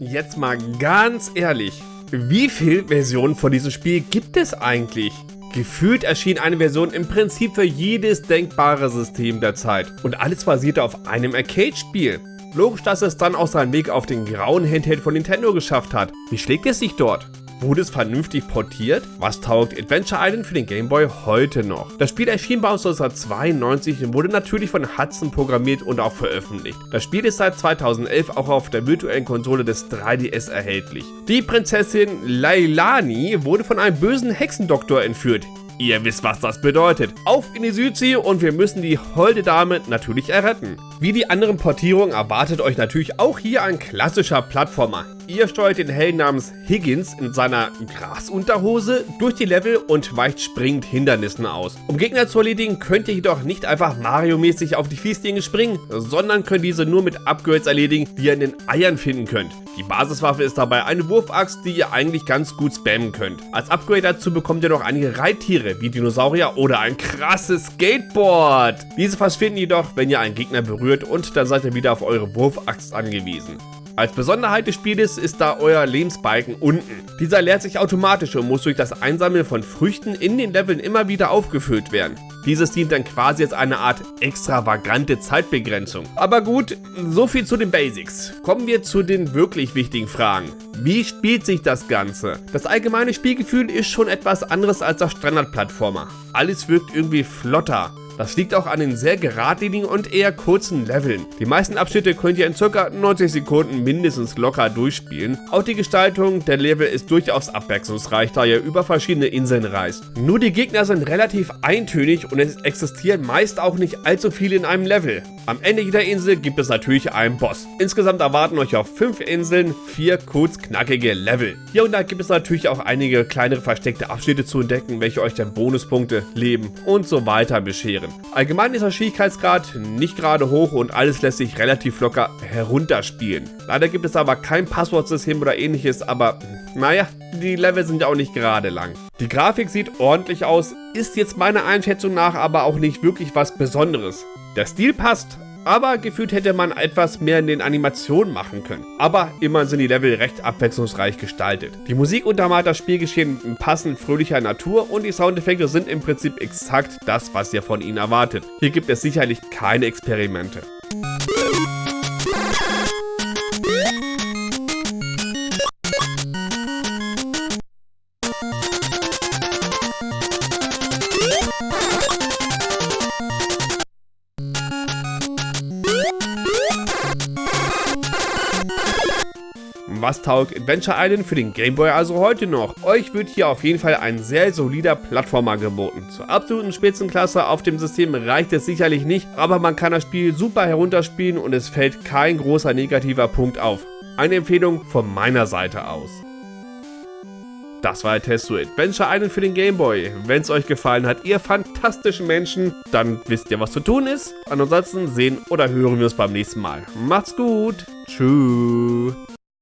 Jetzt mal ganz ehrlich, wie viele Versionen von diesem Spiel gibt es eigentlich? Gefühlt erschien eine Version im Prinzip für jedes denkbare System der Zeit und alles basierte auf einem Arcade-Spiel. Logisch, dass es dann auch seinen Weg auf den grauen Handheld von Nintendo geschafft hat. Wie schlägt es sich dort? Wurde es vernünftig portiert? Was taugt Adventure Island für den Game Boy heute noch? Das Spiel erschien bei uns 1992 und wurde natürlich von Hudson programmiert und auch veröffentlicht. Das Spiel ist seit 2011 auch auf der virtuellen Konsole des 3DS erhältlich. Die Prinzessin Lailani wurde von einem bösen Hexendoktor entführt. Ihr wisst, was das bedeutet. Auf in die Südsee und wir müssen die holde Dame natürlich erretten. Wie die anderen Portierungen erwartet euch natürlich auch hier ein klassischer Plattformer. Ihr steuert den Helden namens Higgins in seiner Grasunterhose durch die Level und weicht springend Hindernissen aus. Um Gegner zu erledigen, könnt ihr jedoch nicht einfach Mario-mäßig auf die Fieslinge springen, sondern könnt diese nur mit Upgrades erledigen, die ihr in den Eiern finden könnt. Die Basiswaffe ist dabei eine Wurfaxt, die ihr eigentlich ganz gut spammen könnt. Als Upgrade dazu bekommt ihr noch einige Reittiere wie Dinosaurier oder ein krasses Skateboard. Diese verschwinden jedoch, wenn ihr einen Gegner berührt und dann seid ihr wieder auf eure Wurfaxt angewiesen. Als Besonderheit des Spieles ist da euer Lebensbalken unten. Dieser leert sich automatisch und muss durch das Einsammeln von Früchten in den Leveln immer wieder aufgefüllt werden. Dieses dient dann quasi als eine Art extravagante Zeitbegrenzung. Aber gut, so viel zu den Basics. Kommen wir zu den wirklich wichtigen Fragen. Wie spielt sich das Ganze? Das allgemeine Spielgefühl ist schon etwas anderes als das Standard-Plattformer. Alles wirkt irgendwie flotter. Das liegt auch an den sehr geradlinigen und eher kurzen Leveln. Die meisten Abschnitte könnt ihr in ca. 90 Sekunden mindestens locker durchspielen. Auch die Gestaltung der Level ist durchaus abwechslungsreich, da ihr über verschiedene Inseln reist. Nur die Gegner sind relativ eintönig und es existieren meist auch nicht allzu viele in einem Level. Am Ende jeder Insel gibt es natürlich einen Boss. Insgesamt erwarten euch auf 5 Inseln 4 kurz knackige Level. Hier und da gibt es natürlich auch einige kleinere versteckte Abschnitte zu entdecken, welche euch dann Bonuspunkte, Leben und so weiter bescheren. Allgemein ist der Schwierigkeitsgrad nicht gerade hoch und alles lässt sich relativ locker herunterspielen. Leider gibt es aber kein Passwortsystem oder ähnliches, aber naja, die Level sind ja auch nicht gerade lang. Die Grafik sieht ordentlich aus, ist jetzt meiner Einschätzung nach aber auch nicht wirklich was Besonderes. Der Stil passt, aber gefühlt hätte man etwas mehr in den Animationen machen können. Aber immerhin sind die Level recht abwechslungsreich gestaltet. Die Musik untermalt das Spielgeschehen in passend fröhlicher Natur und die Soundeffekte sind im Prinzip exakt das, was ihr von ihnen erwartet. Hier gibt es sicherlich keine Experimente. Was taugt Adventure Island für den Game Boy also heute noch? Euch wird hier auf jeden Fall ein sehr solider Plattformer geboten. Zur absoluten Spitzenklasse auf dem System reicht es sicherlich nicht, aber man kann das Spiel super herunterspielen und es fällt kein großer negativer Punkt auf. Eine Empfehlung von meiner Seite aus. Das war der Test zu Adventure Island für den Game Boy. Wenn es euch gefallen hat, ihr fantastischen Menschen, dann wisst ihr, was zu tun ist. Ansonsten sehen oder hören wir uns beim nächsten Mal. Macht's gut. Tschüss.